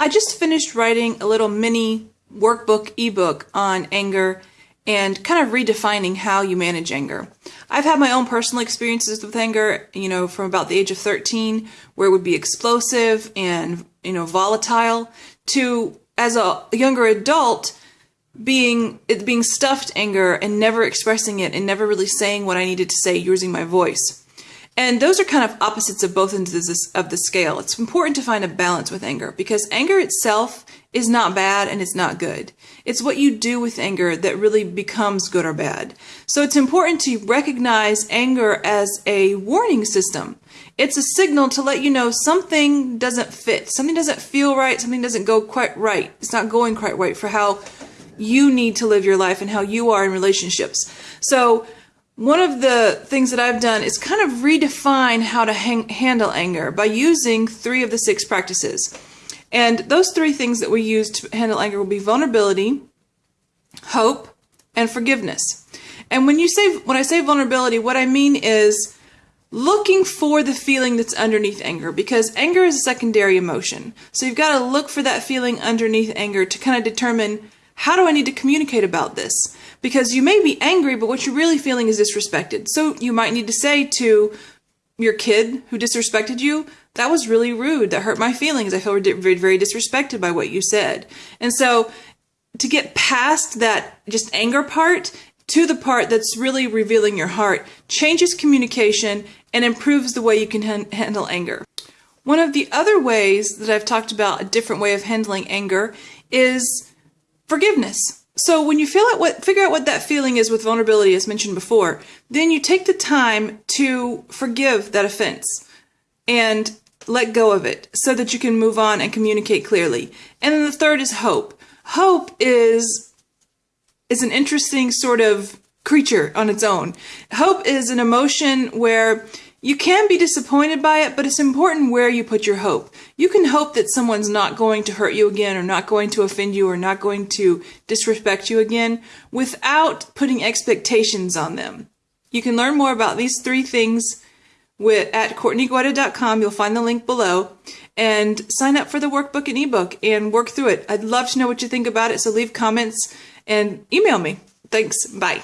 I just finished writing a little mini workbook ebook on anger and kind of redefining how you manage anger. I've had my own personal experiences with anger, you know, from about the age of 13, where it would be explosive and, you know, volatile, to as a younger adult, being it being stuffed anger and never expressing it and never really saying what I needed to say using my voice. And those are kind of opposites of both ends of the scale. It's important to find a balance with anger because anger itself is not bad and it's not good. It's what you do with anger that really becomes good or bad. So it's important to recognize anger as a warning system. It's a signal to let you know something doesn't fit, something doesn't feel right, something doesn't go quite right. It's not going quite right for how you need to live your life and how you are in relationships. So one of the things that I've done is kind of redefine how to hang, handle anger by using three of the six practices. And those three things that we use to handle anger will be vulnerability, hope, and forgiveness. And when you say when I say vulnerability, what I mean is looking for the feeling that's underneath anger because anger is a secondary emotion. So you've got to look for that feeling underneath anger to kind of determine how do I need to communicate about this? Because you may be angry, but what you're really feeling is disrespected. So you might need to say to your kid who disrespected you, that was really rude. That hurt my feelings. I feel very, very disrespected by what you said. And so to get past that just anger part to the part that's really revealing your heart changes communication and improves the way you can handle anger. One of the other ways that I've talked about a different way of handling anger is forgiveness. So when you feel out what figure out what that feeling is with vulnerability as mentioned before, then you take the time to forgive that offense and let go of it so that you can move on and communicate clearly. And then the third is hope. Hope is is an interesting sort of creature on its own. Hope is an emotion where you can be disappointed by it, but it's important where you put your hope. You can hope that someone's not going to hurt you again or not going to offend you or not going to disrespect you again without putting expectations on them. You can learn more about these three things with, at CourtneyGuida.com. You'll find the link below and sign up for the workbook and ebook and work through it. I'd love to know what you think about it, so leave comments and email me. Thanks. Bye.